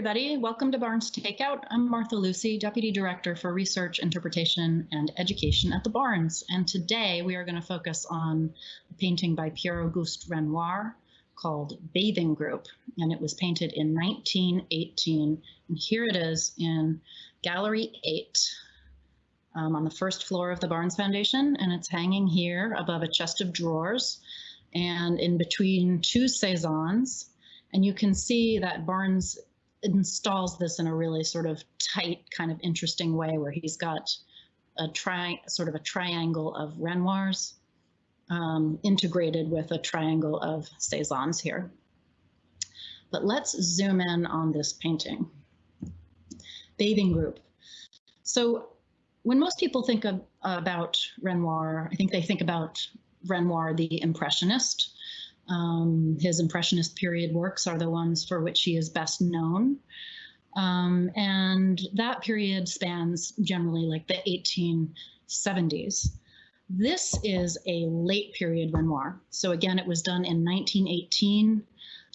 everybody. Welcome to Barnes Takeout. I'm Martha Lucy, Deputy Director for Research, Interpretation, and Education at the Barnes. And today we are going to focus on a painting by Pierre-Auguste Renoir called Bathing Group. And it was painted in 1918. And here it is in Gallery 8 um, on the first floor of the Barnes Foundation. And it's hanging here above a chest of drawers and in between two Cezannes. And you can see that Barnes installs this in a really sort of tight, kind of interesting way where he's got a tri sort of a triangle of Renoirs um, integrated with a triangle of Cezannes here. But let's zoom in on this painting. Bathing group. So when most people think of, about Renoir, I think they think about Renoir, the Impressionist, um, his Impressionist period works are the ones for which he is best known. Um, and that period spans generally like the 1870s. This is a late period Renoir. So again, it was done in 1918,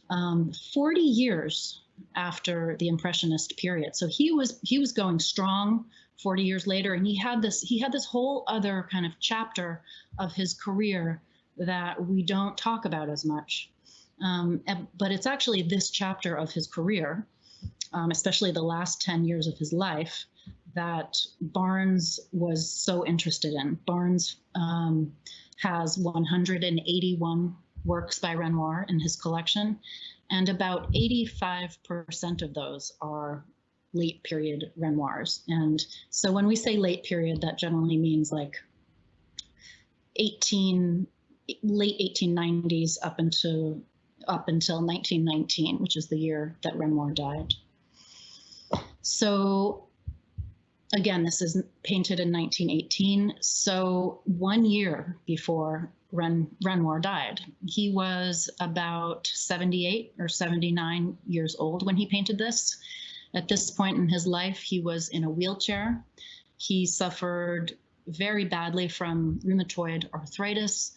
um, 40 years after the Impressionist period. So he was he was going strong 40 years later, and he had this he had this whole other kind of chapter of his career that we don't talk about as much. Um, but it's actually this chapter of his career, um, especially the last 10 years of his life, that Barnes was so interested in. Barnes um, has 181 works by Renoir in his collection, and about 85% of those are late period Renoirs. And so when we say late period, that generally means like 18 late 1890s up until up until 1919, which is the year that Renoir died. So again, this is painted in 1918. So one year before Ren, Renoir died, he was about 78 or 79 years old when he painted this. At this point in his life, he was in a wheelchair. He suffered very badly from rheumatoid arthritis.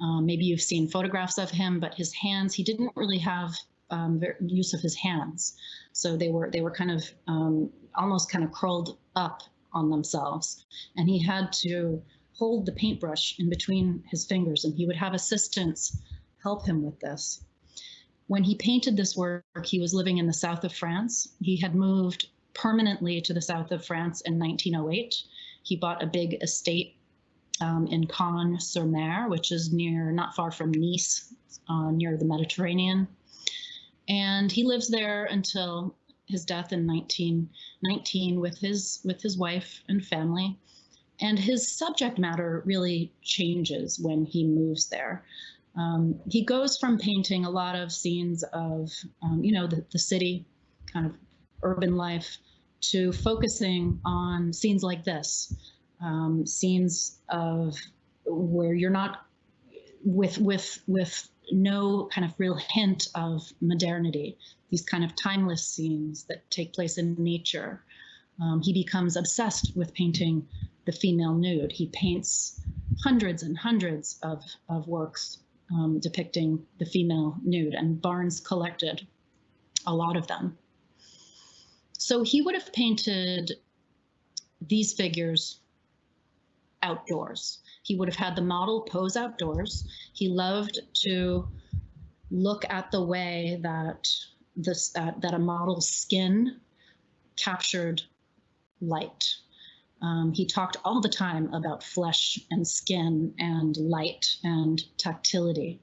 Um, maybe you've seen photographs of him, but his hands, he didn't really have um, use of his hands. So they were they were kind of um, almost kind of curled up on themselves. And he had to hold the paintbrush in between his fingers and he would have assistants help him with this. When he painted this work, he was living in the south of France. He had moved permanently to the south of France in 1908. He bought a big estate um, in Cagnes-sur-Mer, which is near, not far from Nice, uh, near the Mediterranean. And he lives there until his death in 1919 with his with his wife and family. And his subject matter really changes when he moves there. Um, he goes from painting a lot of scenes of, um, you know, the, the city, kind of urban life, to focusing on scenes like this, um, scenes of where you're not with with with no kind of real hint of modernity. These kind of timeless scenes that take place in nature. Um, he becomes obsessed with painting the female nude. He paints hundreds and hundreds of, of works um, depicting the female nude, and Barnes collected a lot of them. So he would have painted these figures outdoors. He would have had the model pose outdoors. He loved to look at the way that this uh, that a model's skin captured light. Um, he talked all the time about flesh and skin and light and tactility.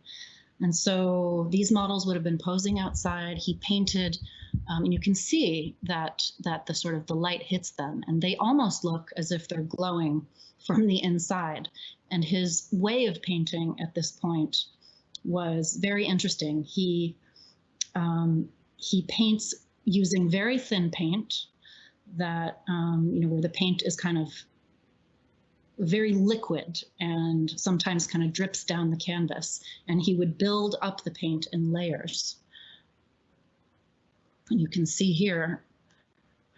And so these models would have been posing outside. He painted, um, and you can see that that the sort of the light hits them, and they almost look as if they're glowing from the inside. And his way of painting at this point was very interesting. He um, he paints using very thin paint that um, you know where the paint is kind of very liquid and sometimes kind of drips down the canvas and he would build up the paint in layers you can see here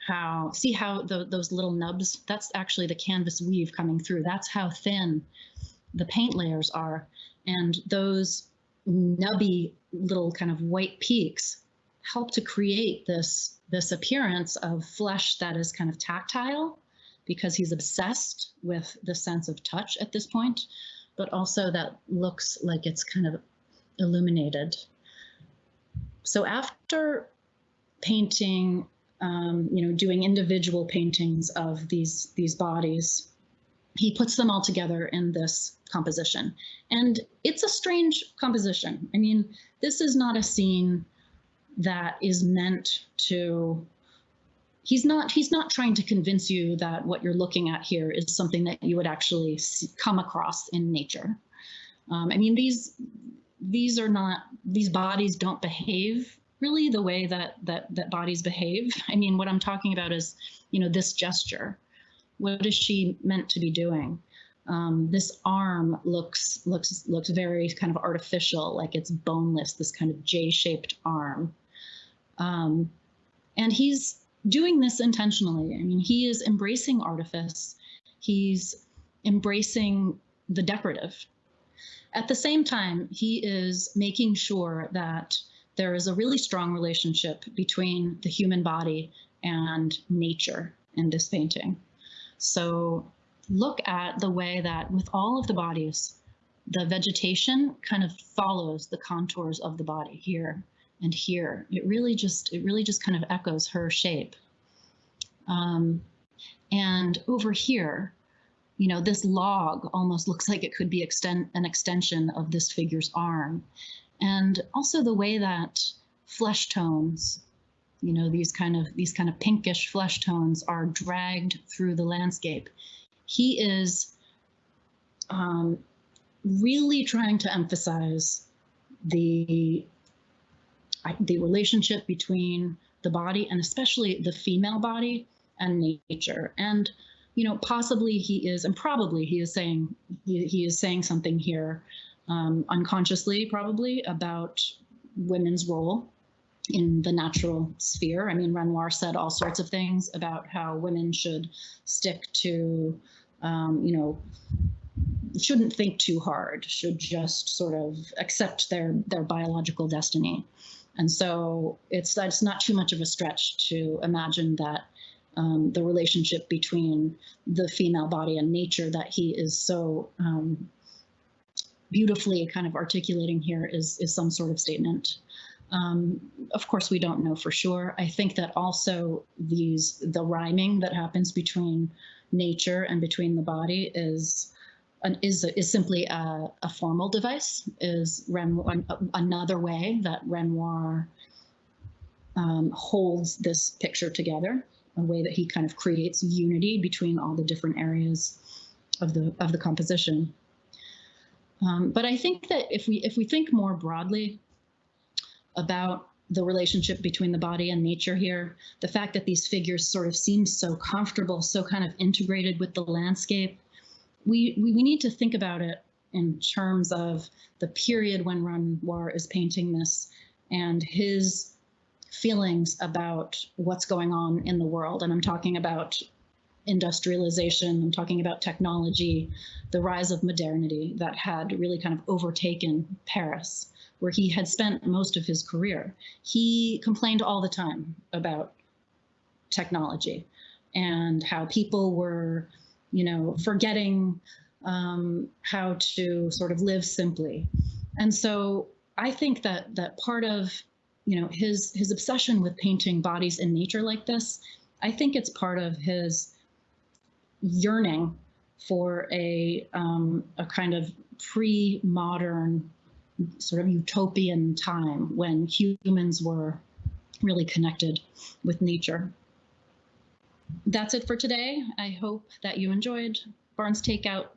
how, see how the, those little nubs, that's actually the canvas weave coming through. That's how thin the paint layers are. And those nubby little kind of white peaks help to create this this appearance of flesh that is kind of tactile because he's obsessed with the sense of touch at this point, but also that looks like it's kind of illuminated. So after painting, um, you know, doing individual paintings of these these bodies, he puts them all together in this composition. And it's a strange composition. I mean, this is not a scene that is meant to he's not he's not trying to convince you that what you're looking at here is something that you would actually see, come across in nature. Um, I mean, these these are not these bodies don't behave really the way that that that bodies behave. I mean, what I'm talking about is, you know, this gesture. What is she meant to be doing? Um, this arm looks looks looks very kind of artificial, like it's boneless. This kind of J-shaped arm, um, and he's doing this intentionally. I mean, he is embracing artifice. He's embracing the decorative. At the same time, he is making sure that there is a really strong relationship between the human body and nature in this painting. So look at the way that with all of the bodies, the vegetation kind of follows the contours of the body here and here. It really just, it really just kind of echoes her shape. Um, and over here, you know, this log almost looks like it could be extend, an extension of this figure's arm. And also the way that flesh tones, you know, these kind of these kind of pinkish flesh tones are dragged through the landscape. He is um, really trying to emphasize the the relationship between the body and especially the female body and nature. And you know, possibly he is, and probably he is saying he, he is saying something here um, unconsciously, probably about women's role in the natural sphere. I mean, Renoir said all sorts of things about how women should stick to, um, you know, shouldn't think too hard, should just sort of accept their their biological destiny. And so it's that's not too much of a stretch to imagine that um, the relationship between the female body and nature that he is so um, beautifully kind of articulating here is is some sort of statement. Um, of course, we don't know for sure. I think that also these the rhyming that happens between nature and between the body is an, is is simply a, a formal device. Is Renoir, another way that Renoir um, holds this picture together, a way that he kind of creates unity between all the different areas of the of the composition. Um, but I think that if we if we think more broadly about the relationship between the body and nature here, the fact that these figures sort of seem so comfortable, so kind of integrated with the landscape, we, we, we need to think about it in terms of the period when Renoir is painting this and his feelings about what's going on in the world. And I'm talking about industrialization, I'm talking about technology, the rise of modernity that had really kind of overtaken Paris, where he had spent most of his career. He complained all the time about technology and how people were, you know, forgetting um, how to sort of live simply. And so I think that that part of, you know, his his obsession with painting bodies in nature like this, I think it's part of his yearning for a um, a kind of pre-modern sort of utopian time when humans were really connected with nature. That's it for today. I hope that you enjoyed Barnes Takeout.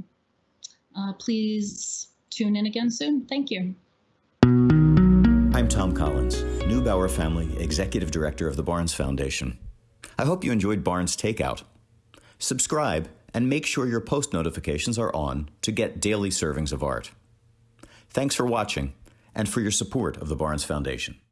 Uh, please tune in again soon. Thank you. I'm Tom Collins, Neubauer Family Executive Director of the Barnes Foundation. I hope you enjoyed Barnes Takeout. Subscribe and make sure your post notifications are on to get daily servings of art. Thanks for watching and for your support of the Barnes Foundation.